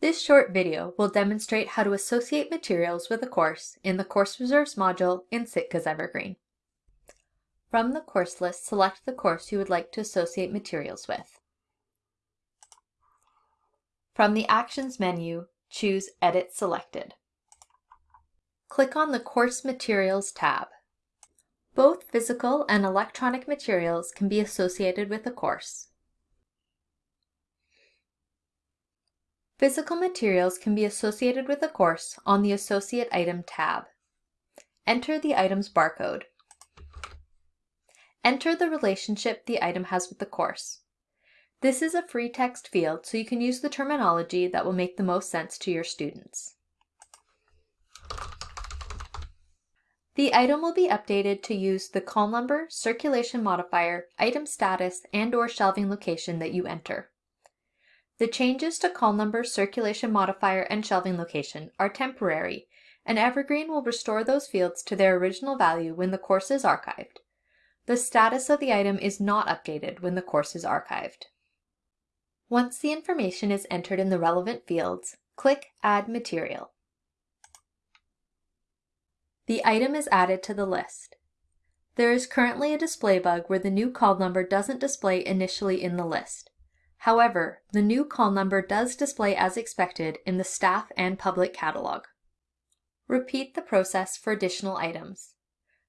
This short video will demonstrate how to associate materials with a course in the Course Reserves module in Sitka's Evergreen. From the course list, select the course you would like to associate materials with. From the Actions menu, choose Edit Selected. Click on the Course Materials tab. Both physical and electronic materials can be associated with a course. Physical materials can be associated with a course on the Associate Item tab. Enter the item's barcode. Enter the relationship the item has with the course. This is a free text field, so you can use the terminology that will make the most sense to your students. The item will be updated to use the call number, circulation modifier, item status, and or shelving location that you enter. The changes to call number, circulation modifier, and shelving location are temporary, and Evergreen will restore those fields to their original value when the course is archived. The status of the item is not updated when the course is archived. Once the information is entered in the relevant fields, click Add Material. The item is added to the list. There is currently a display bug where the new call number doesn't display initially in the list. However, the new call number does display as expected in the staff and public catalog. Repeat the process for additional items.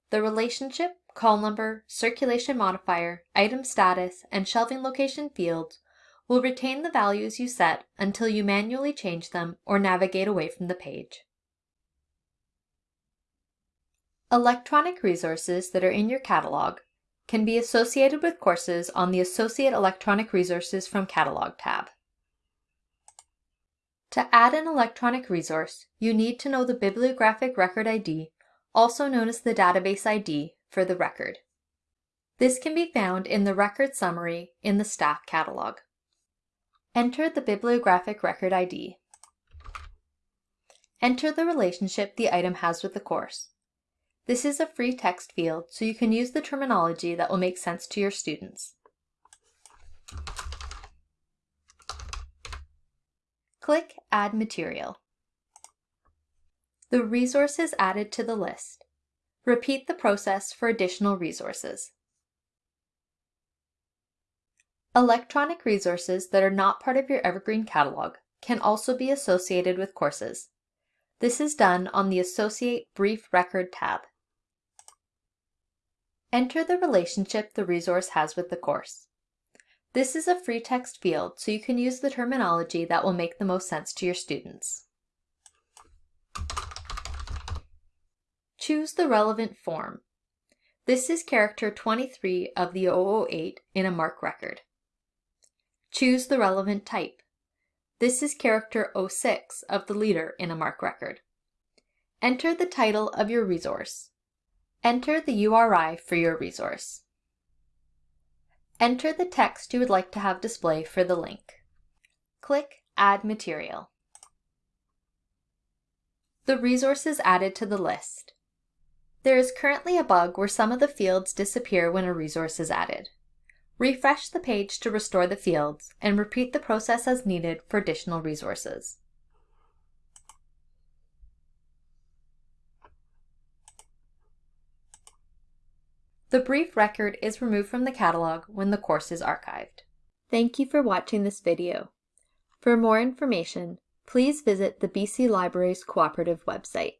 The relationship, call number, circulation modifier, item status, and shelving location fields will retain the values you set until you manually change them or navigate away from the page. Electronic resources that are in your catalog can be associated with courses on the Associate Electronic Resources from Catalog tab. To add an electronic resource, you need to know the bibliographic record ID, also known as the database ID, for the record. This can be found in the record summary in the staff catalog. Enter the bibliographic record ID. Enter the relationship the item has with the course. This is a free text field, so you can use the terminology that will make sense to your students. Click Add Material. The resource is added to the list. Repeat the process for additional resources. Electronic resources that are not part of your Evergreen catalog can also be associated with courses. This is done on the Associate Brief Record tab. Enter the relationship the resource has with the course. This is a free text field, so you can use the terminology that will make the most sense to your students. Choose the relevant form. This is character 23 of the 008 in a MARC record. Choose the relevant type. This is character 06 of the leader in a MARC record. Enter the title of your resource. Enter the URI for your resource. Enter the text you would like to have display for the link. Click Add Material. The resource is added to the list. There is currently a bug where some of the fields disappear when a resource is added. Refresh the page to restore the fields and repeat the process as needed for additional resources. The brief record is removed from the catalog when the course is archived. Thank you for watching this video. For more information, please visit the BC Libraries Cooperative website.